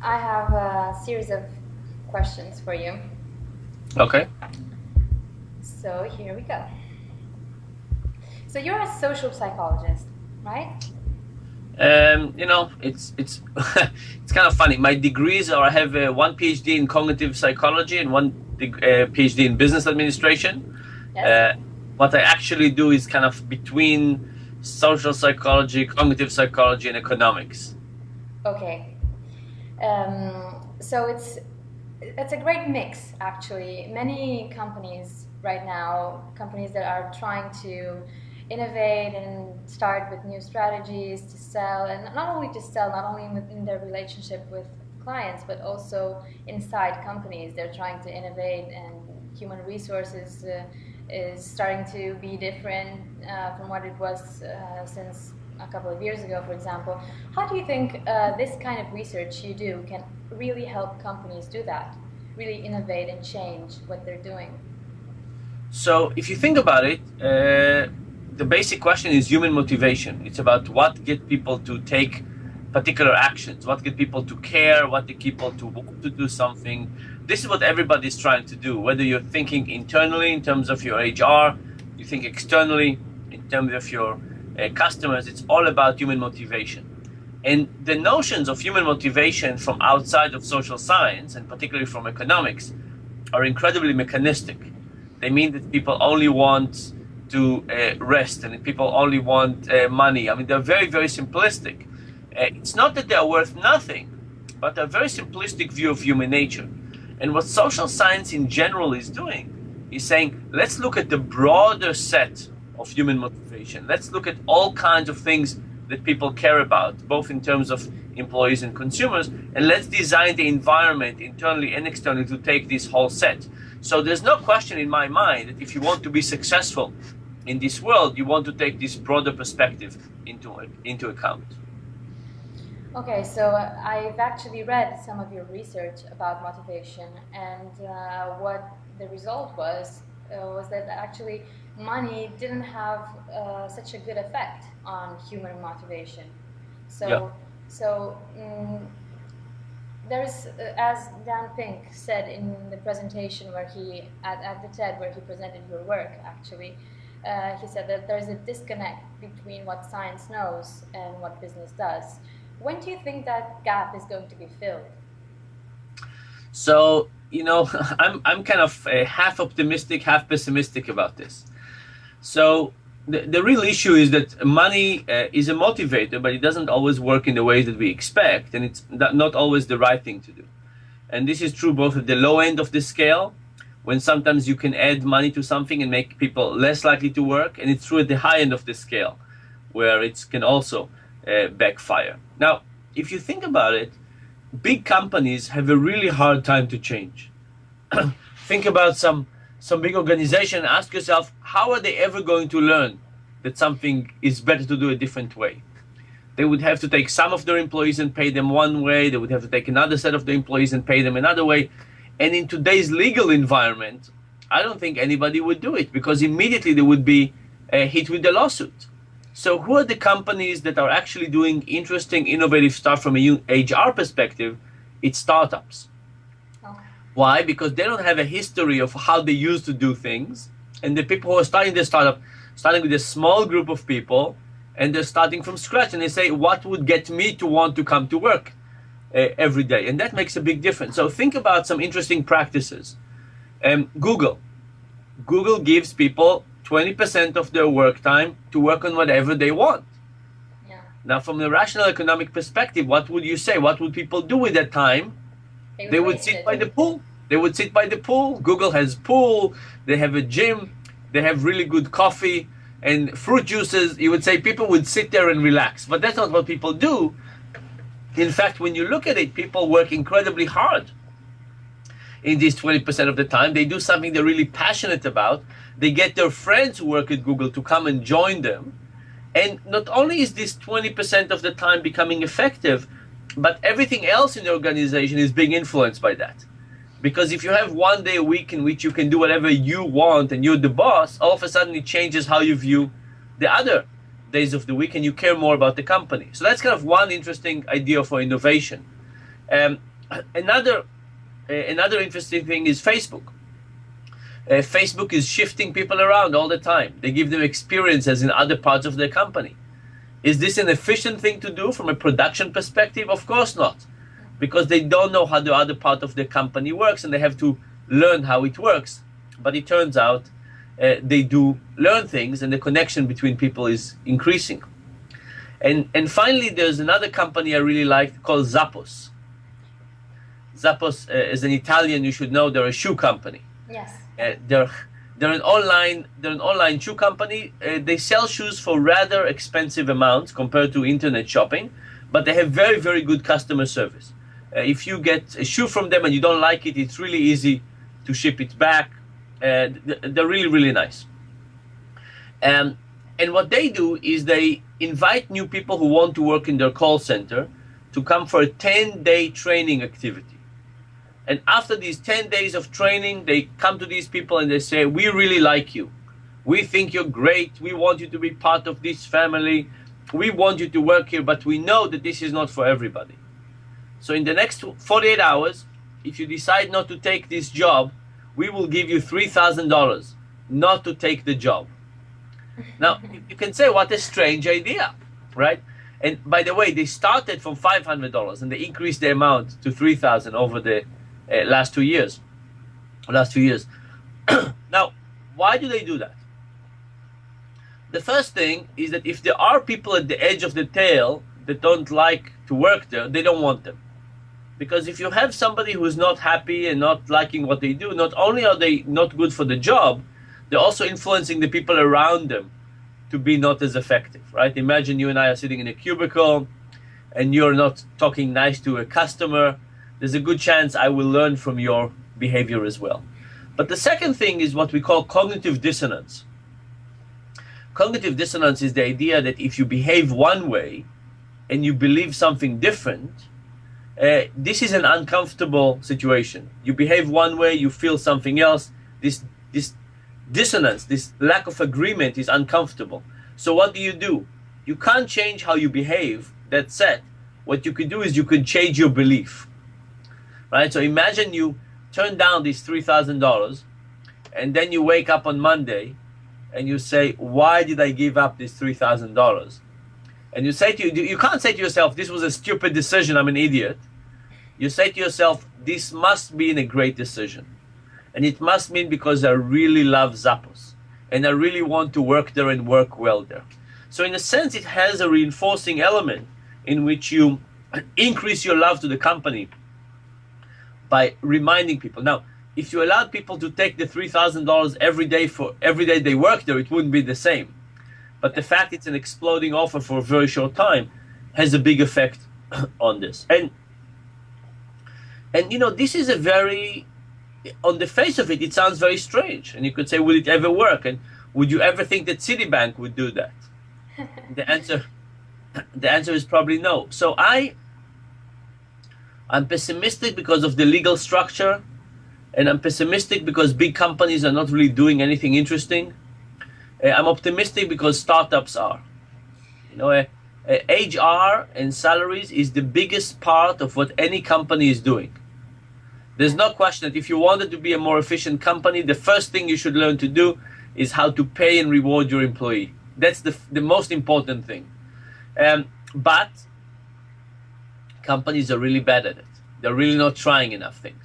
I have a series of questions for you. Okay. So here we go. So you're a social psychologist, right? Um, you know, it's it's it's kind of funny. My degrees are I have uh, one PhD in cognitive psychology and one uh, PhD in business administration. Yes. Uh, what I actually do is kind of between social psychology, cognitive psychology, and economics. Okay. Um, so it's it's a great mix actually. Many companies right now, companies that are trying to innovate and start with new strategies to sell, and not only to sell, not only within their relationship with clients, but also inside companies. They're trying to innovate, and human resources uh, is starting to be different uh, from what it was uh, since a couple of years ago, for example. How do you think uh, this kind of research you do can really help companies do that, really innovate and change what they're doing? So, if you think about it, uh, the basic question is human motivation. It's about what get people to take particular actions, what get people to care, what get people to want to do something. This is what everybody's trying to do, whether you're thinking internally in terms of your HR, you think externally in terms of your uh, customers, it's all about human motivation. And the notions of human motivation from outside of social science, and particularly from economics, are incredibly mechanistic. They mean that people only want to uh, rest and people only want uh, money. I mean, they're very, very simplistic. Uh, it's not that they're worth nothing, but a very simplistic view of human nature. And what social science in general is doing is saying, let's look at the broader set of human motivation. Let's look at all kinds of things that people care about, both in terms of employees and consumers, and let's design the environment internally and externally to take this whole set. So there's no question in my mind that if you want to be successful in this world, you want to take this broader perspective into, into account. Okay, so I've actually read some of your research about motivation, and uh, what the result was uh, was that actually money didn't have uh, such a good effect on human motivation. So, yeah. so um, there's, uh, as Dan Pink said in the presentation where he at, at the TED where he presented your work actually uh, he said that there's a disconnect between what science knows and what business does. When do you think that gap is going to be filled? So, you know, I'm, I'm kind of half optimistic, half pessimistic about this. So, the, the real issue is that money uh, is a motivator, but it doesn't always work in the ways that we expect, and it's not always the right thing to do. And this is true both at the low end of the scale when sometimes you can add money to something and make people less likely to work, and it's true at the high end of the scale, where it can also uh, backfire. Now, if you think about it, big companies have a really hard time to change. think about some some big organization. Ask yourself, how are they ever going to learn that something is better to do a different way? They would have to take some of their employees and pay them one way. They would have to take another set of the employees and pay them another way. And in today's legal environment, I don't think anybody would do it because immediately they would be uh, hit with the lawsuit. So, who are the companies that are actually doing interesting, innovative stuff from a HR perspective? It's startups. Okay. Why? Because they don't have a history of how they used to do things. And the people who are starting the startup, starting with a small group of people, and they're starting from scratch, and they say, What would get me to want to come to work? uh, every day, and that makes a big difference. So think about some interesting practices. Um, Google. Google gives people 20% of their work time to work on whatever they want. Yeah. Now, from the rational economic perspective, what would you say? What would people do with that time? They They would sit by the pool. They would sit by the pool. Google has pool. They have a gym. They have really good coffee and fruit juices. You would say people would sit there and relax, but that's not what people do. In fact, when you look at it, people work incredibly hard in these 20% of the time. They do something they're really passionate about. They get their friends who work at Google to come and join them. And not only is this 20% of the time becoming effective, but everything else in the organization is being influenced by that. Because if you have one day a week in which you can do whatever you want and you're the boss, all of a sudden it changes how you view the other days of the week and you care more about the company. So that's kind of one interesting idea for innovation. Um, another uh, another interesting thing is Facebook. Uh, Facebook is shifting people around all the time. They give them experiences in other parts of their company. Is this an efficient thing to do from a production perspective? Of course not, because they don't know how the other part of the company works and they have to learn how it works. But it turns out uh, they do learn things and the connection between people is increasing. And, and finally, there's another company I really like called Zappos. Zappos uh, is an Italian, you should know, they're a shoe company. Yes. Uh, they're they're an online they're an online shoe company. Uh, they sell shoes for rather expensive amounts compared to internet shopping, but they have very very good customer service. Uh, if you get a shoe from them and you don't like it, it's really easy to ship it back. Uh, they're really really nice. Um, and what they do is they invite new people who want to work in their call center to come for a 10 day training activity. And after these 10 days of training, they come to these people and they say, We really like you. We think you're great. We want you to be part of this family. We want you to work here, but we know that this is not for everybody. So, in the next 48 hours, if you decide not to take this job, we will give you $3,000 not to take the job. Now, you can say, What a strange idea, right? And by the way, they started from $500 and they increased the amount to 3000 over the uh, last two years. Last two years. now, why do they do that? The first thing is that if there are people at the edge of the tail that don't like to work there, they don't want them. Because if you have somebody who's not happy and not liking what they do, not only are they not good for the job, they're also influencing the people around them to be not as effective, right? Imagine you and I are sitting in a cubicle and you're not talking nice to a customer there's a good chance I will learn from your behavior as well. But the second thing is what we call cognitive dissonance. Cognitive dissonance is the idea that if you behave one way and you believe something different, uh, this is an uncomfortable situation. You behave one way, you feel something else. This this dissonance, this lack of agreement is uncomfortable. So what do you do? You can't change how you behave. That's said. What you could do is you could change your belief right? So imagine you turn down these $3,000 and then you wake up on Monday and you say, why did I give up this $3,000? And you say to you, you can't say to yourself, this was a stupid decision, I'm an idiot. You say to yourself, this must be a great decision. And it must mean because I really love Zappos and I really want to work there and work well there. So in a sense, it has a reinforcing element in which you increase your love to the company by reminding people. Now, if you allowed people to take the three thousand dollars every day for every day they work there, it wouldn't be the same. But the fact it's an exploding offer for a very short time has a big effect on this. And and you know, this is a very on the face of it, it sounds very strange. And you could say, will it ever work? And would you ever think that Citibank would do that? the answer the answer is probably no. So I I'm pessimistic because of the legal structure, and I'm pessimistic because big companies are not really doing anything interesting. Uh, I'm optimistic because startups are. You know, uh, uh, HR and salaries is the biggest part of what any company is doing. There's no question that if you wanted to be a more efficient company, the first thing you should learn to do is how to pay and reward your employee. That's the, the most important thing. Um, but companies are really bad at it. They're really not trying enough things.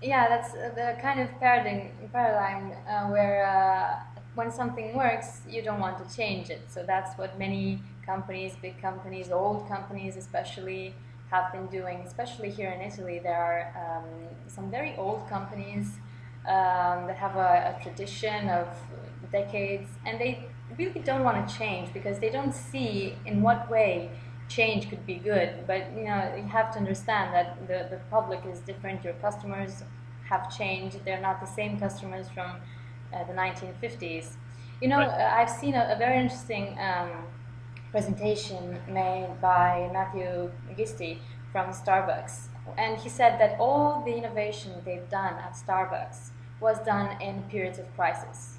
Yeah, that's the kind of paradigm, paradigm uh, where uh, when something works, you don't want to change it. So that's what many companies, big companies, old companies especially, have been doing. Especially here in Italy, there are um, some very old companies um, that have a, a tradition of decades, and they really don't want to change because they don't see in what way change could be good, but you know you have to understand that the, the public is different. Your customers have changed. They're not the same customers from uh, the 1950s. You know, right. uh, I've seen a, a very interesting um, presentation made by Matthew Gisty from Starbucks, and he said that all the innovation they've done at Starbucks was done in periods of crisis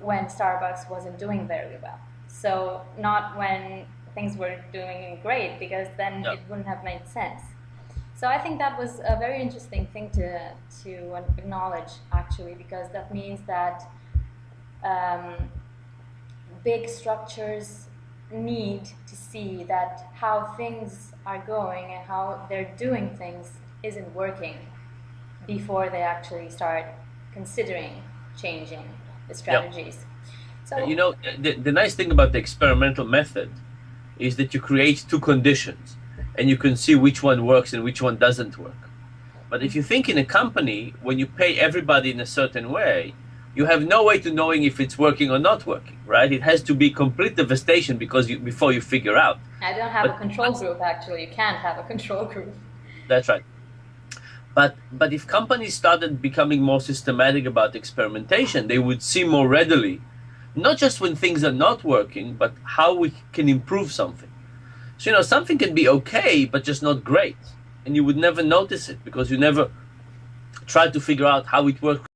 when Starbucks wasn't doing very well. So not when things were doing great because then it wouldn't have made sense. So So I think that was a very interesting thing to to acknowledge actually, because that means that um, big structures need to see that how things are going and how they're doing things isn't working before they actually start considering changing the strategies. So you know, the, the nice thing about the experimental method is that you create two conditions and you can see which one works and which one doesn't work. But if you think in a company, when you pay everybody in a certain way, you have no way to knowing if it's working or not working, right? It has to be complete devastation because you, before you figure out. I don't have But- a control group actually. You can't have a control group. That's right. But but if companies started becoming more systematic about experimentation, they would see more readily, not just when things are not working, but how we can improve something. So you know, something can be okay, but just not great, and you would never notice it because you never try to figure out how it works